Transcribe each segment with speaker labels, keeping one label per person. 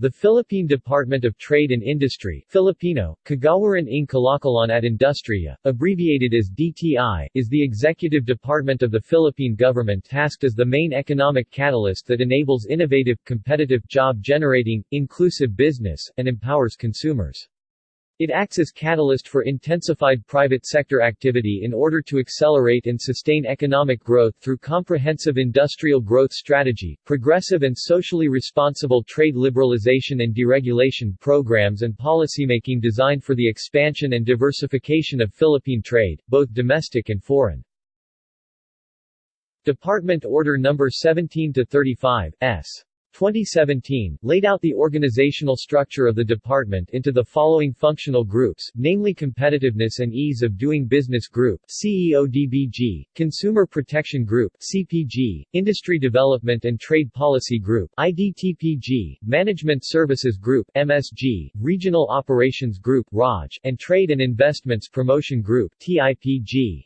Speaker 1: The Philippine Department of Trade and Industry Filipino, Kagawaran ng Kalakalan at Industriya, abbreviated as DTI, is the executive department of the Philippine government tasked as the main economic catalyst that enables innovative, competitive, job-generating, inclusive business, and empowers consumers. It acts as catalyst for intensified private sector activity in order to accelerate and sustain economic growth through comprehensive industrial growth strategy, progressive and socially responsible trade liberalization and deregulation programs and policymaking designed for the expansion and diversification of Philippine trade, both domestic and foreign. Department Order No. 17-35, S. 2017, laid out the organizational structure of the department into the following functional groups, namely Competitiveness and Ease of Doing Business Group CEODBG, Consumer Protection Group CPG, Industry Development and Trade Policy Group IDTPG, Management Services Group MSG, Regional Operations Group ROG, and Trade and Investments Promotion Group TIPG.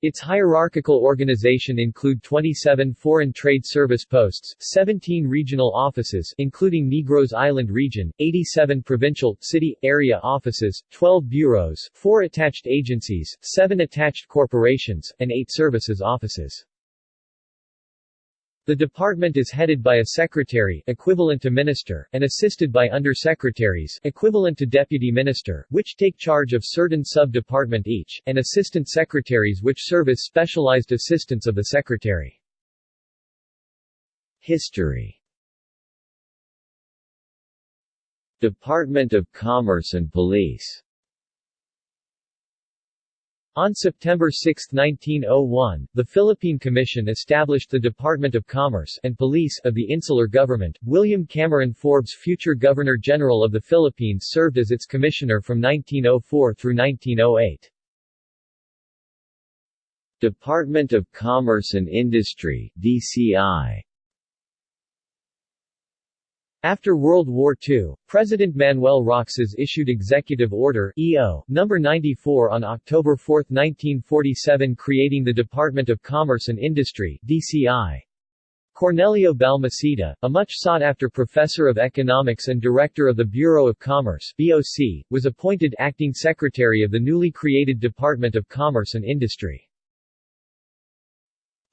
Speaker 1: Its hierarchical organization include 27 foreign trade service posts, 17 regional offices including Negros Island region, 87 provincial, city, area offices, 12 bureaus, 4 attached agencies, 7 attached corporations, and 8 services offices. The department is headed by a secretary equivalent to minister and assisted by undersecretaries equivalent to deputy minister which take charge of certain sub-department each, and assistant secretaries which serve as specialized assistants of the secretary. History Department of Commerce and Police on September 6, 1901, the Philippine Commission established the Department of Commerce and Police of the Insular Government. William Cameron Forbes, future Governor-General of the Philippines served as its commissioner from 1904 through 1908. Department of Commerce and Industry DCI after World War II, President Manuel Roxas issued Executive Order EO, No. 94 on October 4, 1947 creating the Department of Commerce and Industry DCI. Cornelio Balmaceda, a much sought-after professor of economics and director of the Bureau of Commerce BOC, was appointed acting secretary of the newly created Department of Commerce and Industry.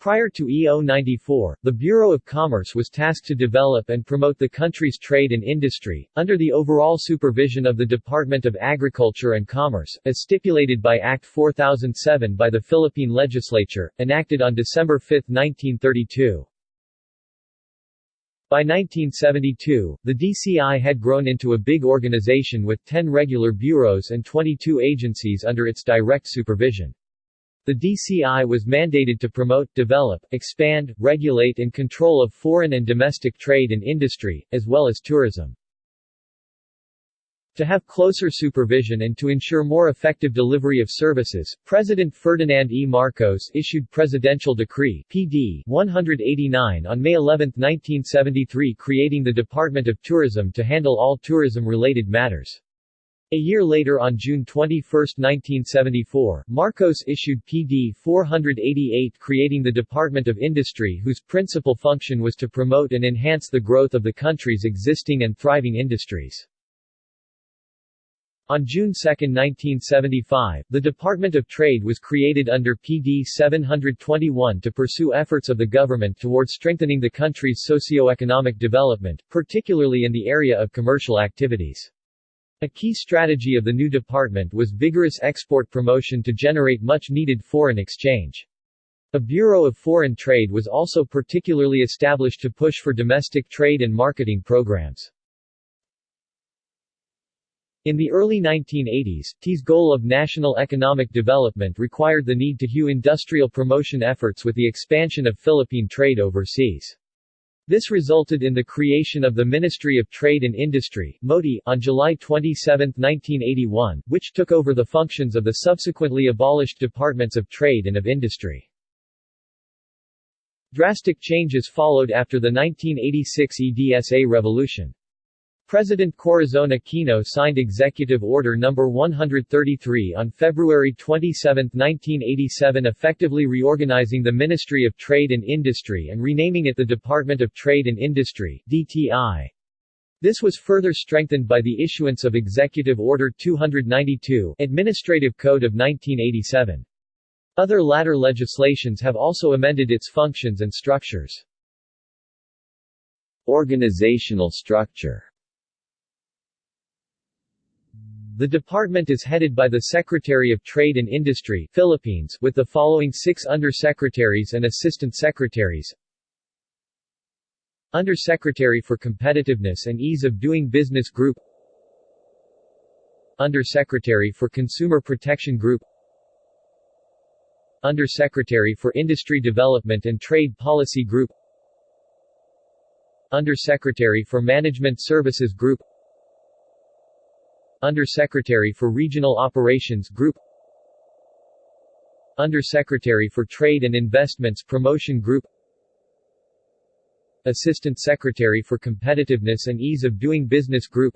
Speaker 1: Prior to EO 94, the Bureau of Commerce was tasked to develop and promote the country's trade and industry, under the overall supervision of the Department of Agriculture and Commerce, as stipulated by Act 4007 by the Philippine Legislature, enacted on December 5, 1932. By 1972, the DCI had grown into a big organization with 10 regular bureaus and 22 agencies under its direct supervision. The DCI was mandated to promote, develop, expand, regulate and control of foreign and domestic trade and industry, as well as tourism. To have closer supervision and to ensure more effective delivery of services, President Ferdinand E. Marcos issued Presidential Decree PD 189 on May 11, 1973 creating the Department of Tourism to handle all tourism-related matters. A year later on June 21, 1974, Marcos issued PD 488 creating the Department of Industry whose principal function was to promote and enhance the growth of the country's existing and thriving industries. On June 2, 1975, the Department of Trade was created under PD 721 to pursue efforts of the government towards strengthening the country's socio-economic development, particularly in the area of commercial activities. A key strategy of the new department was vigorous export promotion to generate much-needed foreign exchange. A Bureau of Foreign Trade was also particularly established to push for domestic trade and marketing programs. In the early 1980s, TI's goal of national economic development required the need to hew industrial promotion efforts with the expansion of Philippine trade overseas. This resulted in the creation of the Ministry of Trade and Industry MOTI, on July 27, 1981, which took over the functions of the subsequently abolished Departments of Trade and of Industry. Drastic changes followed after the 1986 EDSA revolution. President Corazon Aquino signed Executive Order No. 133 on February 27, 1987 effectively reorganizing the Ministry of Trade and Industry and renaming it the Department of Trade and Industry DTI. This was further strengthened by the issuance of Executive Order 292 Administrative Code of 1987. Other latter legislations have also amended its functions and structures. Organizational structure the department is headed by the Secretary of Trade and Industry Philippines with the following six undersecretaries and assistant secretaries. Undersecretary for Competitiveness and Ease of Doing Business Group. Undersecretary for Consumer Protection Group. Undersecretary for Industry Development and Trade Policy Group. Undersecretary for Management Services Group Undersecretary for Regional Operations Group Undersecretary for Trade and Investments Promotion Group Assistant Secretary for Competitiveness and Ease of Doing Business Group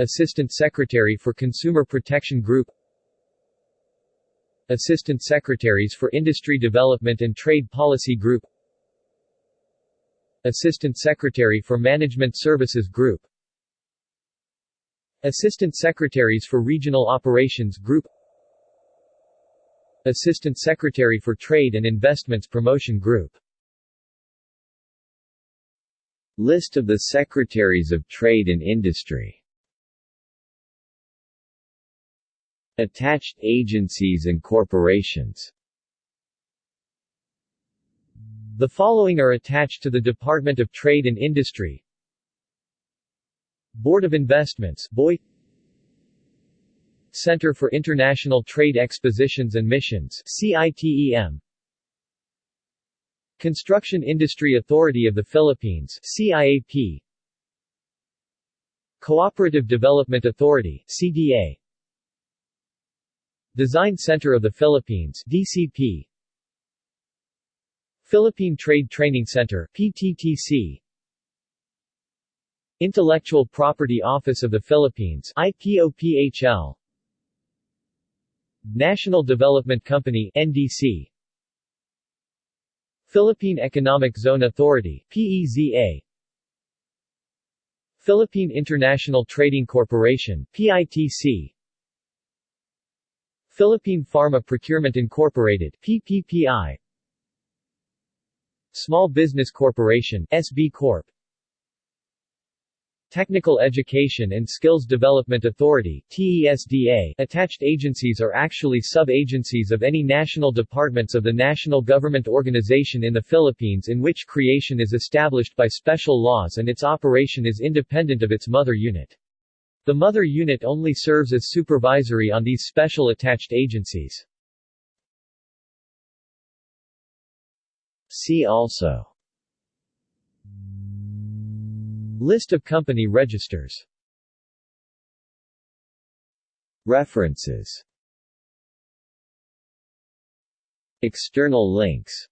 Speaker 1: Assistant Secretary for Consumer Protection Group Assistant Secretaries for Industry Development and Trade Policy Group Assistant Secretary for Management Services Group Assistant Secretaries for Regional Operations Group Assistant Secretary for Trade and Investments Promotion Group List of the Secretaries of Trade and Industry Attached agencies and corporations The following are attached to the Department of Trade and Industry Board of Investments BOI Center for International Trade Expositions and Missions CITEM Construction Industry Authority of the Philippines CIAP Cooperative Development Authority CDA Design Center of the Philippines DCP Philippine Trade Training Center PTTC Intellectual Property Office of the Philippines IPOPHL National Development Company NDC Philippine Economic Zone Authority PEZA Philippine International Trading Corporation PITC Philippine Pharma Procurement Incorporated PPPI Small Business Corporation SB Corp Technical Education and Skills Development Authority TESDA. Attached agencies are actually sub-agencies of any national departments of the national government organization in the Philippines in which creation is established by special laws and its operation is independent of its mother unit. The mother unit only serves as supervisory on these special attached agencies. See also List of company registers. References. External links.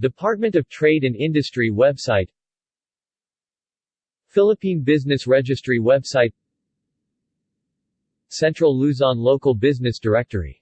Speaker 1: Department of Trade and Industry website. Philippine Business Registry website. Central Luzon Local Business Directory